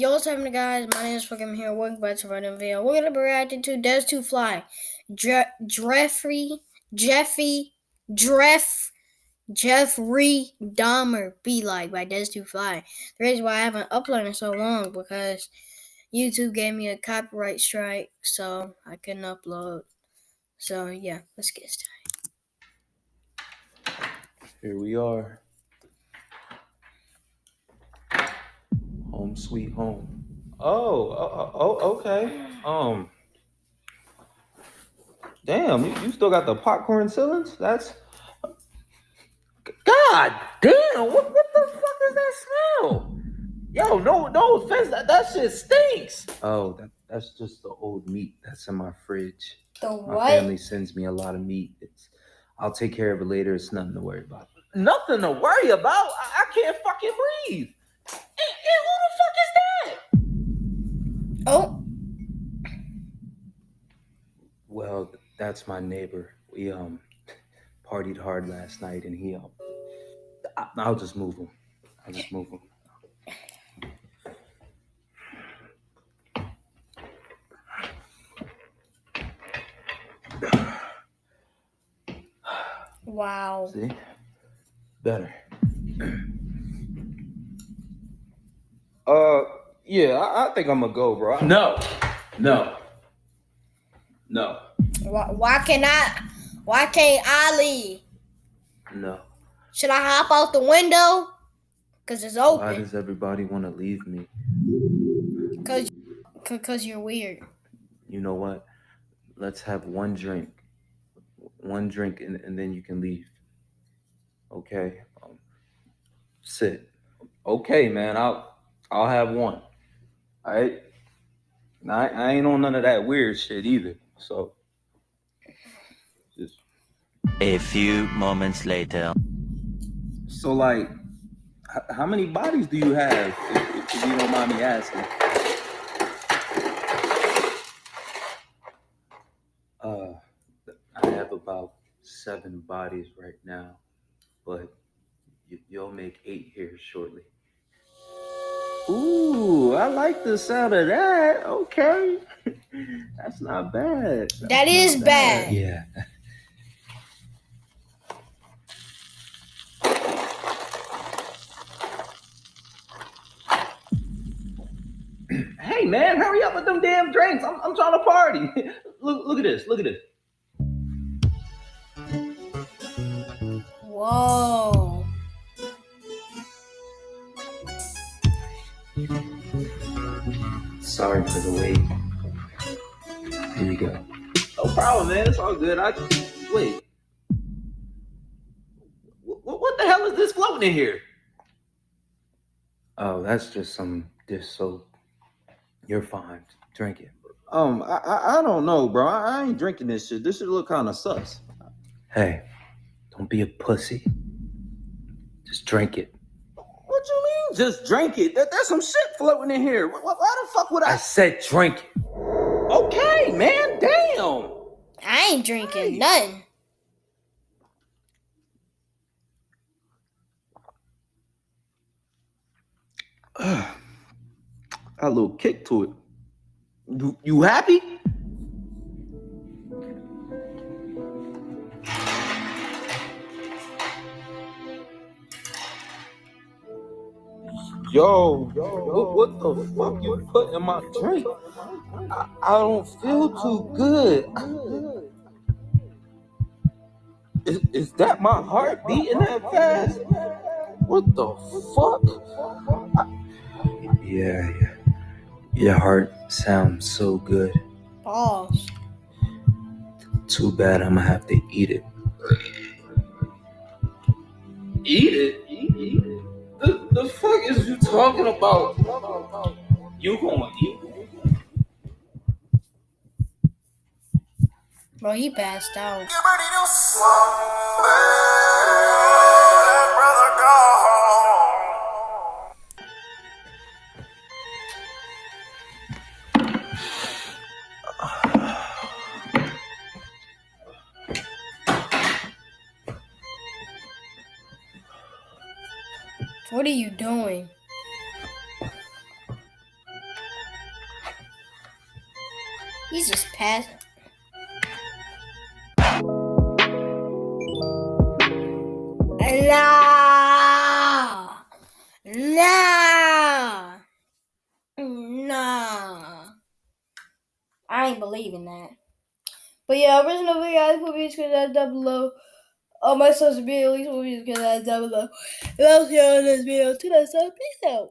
happening, guys? My name is fucking here. Welcome back to another video. We're gonna be reacting to Des to Fly, Je- Jeffrey, Jeffy, Jeff, Jeffrey Dahmer Be Like by Des to Fly. The reason why I haven't uploaded in so long because YouTube gave me a copyright strike, so I couldn't upload. So yeah, let's get started. Here we are. Home sweet home. Oh, oh, oh okay. Um, damn, you, you still got the popcorn ceilings? That's God damn! What what the fuck is that smell? Yo, no, no offense, that, that shit stinks. Oh, that, that's just the old meat that's in my fridge. The what? My family sends me a lot of meat. It's, I'll take care of it later. It's nothing to worry about. Nothing to worry about? I, I can't fucking breathe. Oh, Well, that's my neighbor. We um partied hard last night, and he um. I, I'll just move him. I'll just move him. wow. See, better. Uh, yeah, I, I think I'm gonna go, bro. No, no, no, Why, why can I? Why can't I leave? no. Should I hop out the window? Cause it's open. Why does everybody want to leave me? Cause, cause you're weird. You know what? Let's have one drink, one drink, and, and then you can leave. Okay. Um, sit. Okay, man. I'll I'll have one. All right. Now, I, I ain't on none of that weird shit either. So just A few moments later. so like, how many bodies do you have? If, if you don't mind me asking. Uh, I have about seven bodies right now, but you, you'll make eight here shortly. Ooh, I like the sound of that. Okay, that's not bad. That's That is not bad. Yeah. Hey man, hurry up with them damn drinks. I'm, I'm trying to party. look, look at this. Look at this. Whoa. Sorry for the wait. Here you go. No problem, man. It's all good. I wait. What, what the hell is this floating in here? Oh, that's just some dish soap. You're fine. Drink it. Um, I I, I don't know, bro. I, I ain't drinking this shit. This shit look kind of sus. Hey, don't be a pussy. Just drink it. What you mean? Just drink it? That, there's some shit floating in here. Why, why the fuck would I? I said drink it. Okay, man. Damn. I ain't drinking nothing. Got a little kick to it. You, you happy? Yo, what, what the fuck you put in my drink? I, I don't feel too good. Is, is that my heart beating that fast? What the fuck? Yeah, yeah. Your heart sounds so good. Balls. Too bad I'm gonna have to eat it. Eat it? Is you talking about? You gonna eat? Bro, he passed out. What are you doing? He's just passing. Nah, nah, nah. I ain't believing that. But yeah, original video, I put me that down below. On my social media, least put videos because down below. And I'll see you on this video. To that, so peace out.